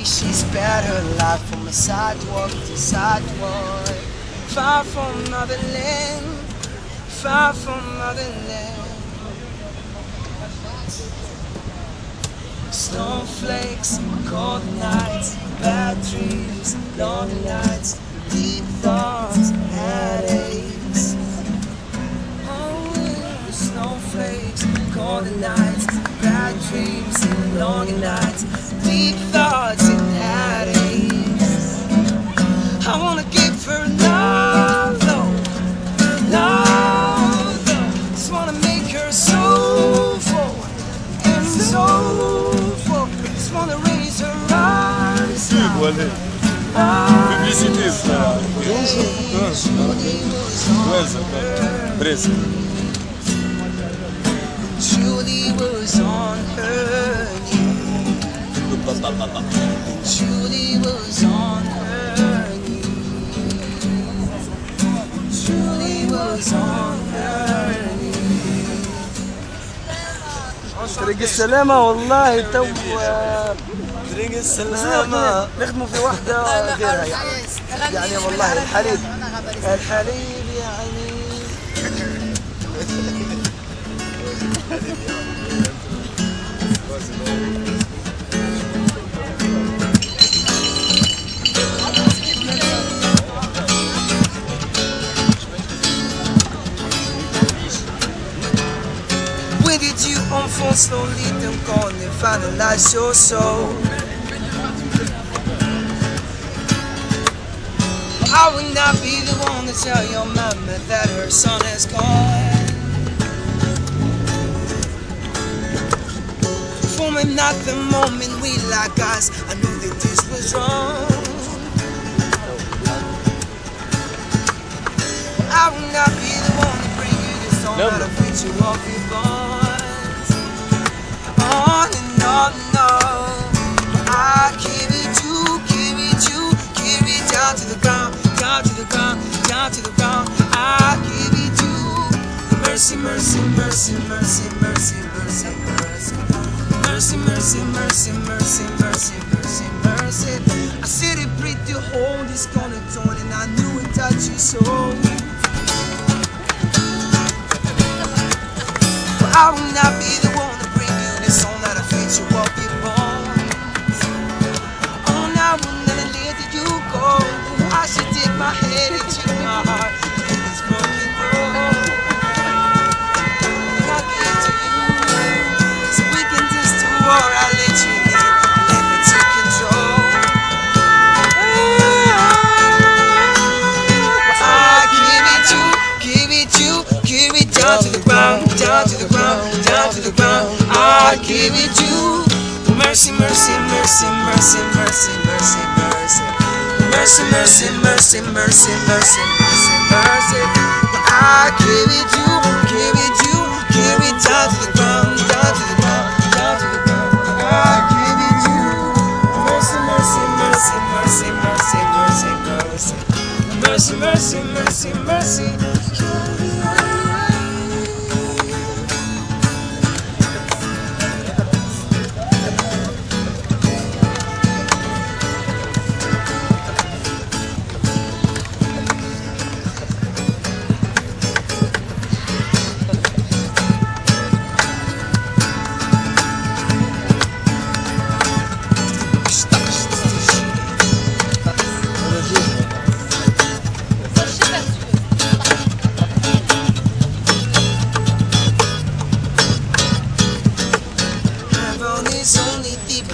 way she her life from a sidewalk to sidewalk. Far from motherland, far from motherland. Snowflakes, cold nights, bad dreams, lonely nights, deep thoughts, headaches. Oh, snowflakes, cold nights, bad dreams, lonely nights, deep allez. high. Publicité, ça. Уэльза, Брест. Julie was on her knees. Julie was on her knees. Julie was on طريق السلامة والله تو طريق بس نخدموا في واحدة غيرها يعني. يعني والله الحليب الحليب يعني. slowly corps and finalize your soul? I will not be the one to tell your mama that her son is gone. For me, not the moment we like us, I knew that this was wrong. I will not be the one to bring you this song No, out no. of which you be mercy, mercy, mercy, mercy, mercy, mercy. Mercy, mercy, mercy, mercy, mercy, mercy. I said it pretty hold this gonna tone and I knew it touched your soul. But I will not down to the ground, down to the ground, down to the ground. I give it you. Mercy, mercy, mercy, mercy, mercy, mercy, mercy. Mercy, mercy, mercy, mercy, mercy, mercy, mercy. I give it you, give it you, give it down to the ground,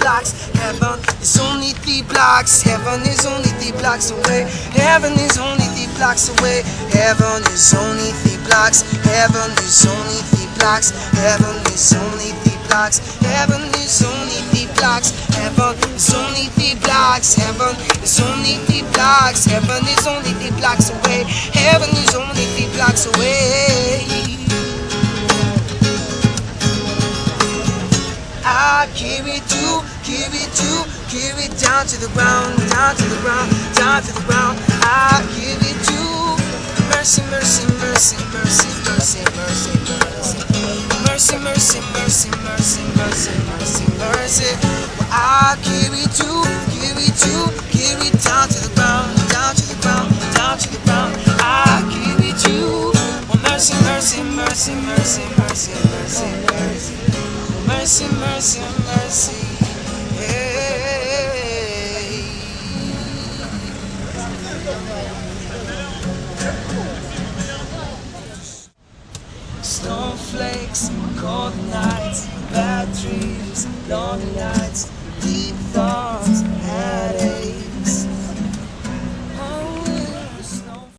blocks. Heaven is only three blocks. Heaven is only three blocks away. Heaven is only three blocks away. Heaven is only three blocks. Heaven is only three blocks. Heaven is only three blocks. Heaven is only three blocks. Heaven is only three blocks. Heaven is only three blocks. Heaven is only three blocks away. Heaven is only three blocks away. I carry two, carry two, carry down to the ground, down to the ground, down to the ground. I carry two. Mercy, mercy, mercy, mercy, mercy, mercy, mercy. Mercy, mercy, mercy, mercy, mercy, mercy, mercy. Well, I carry two, carry two, carry down to the ground, down to the ground, down to the ground. I carry two. Well, mercy, mercy, mercy, mercy, mercy mercy, mercy, mercy. Hey. Snowflakes, cold nights, bad dreams, lonely nights.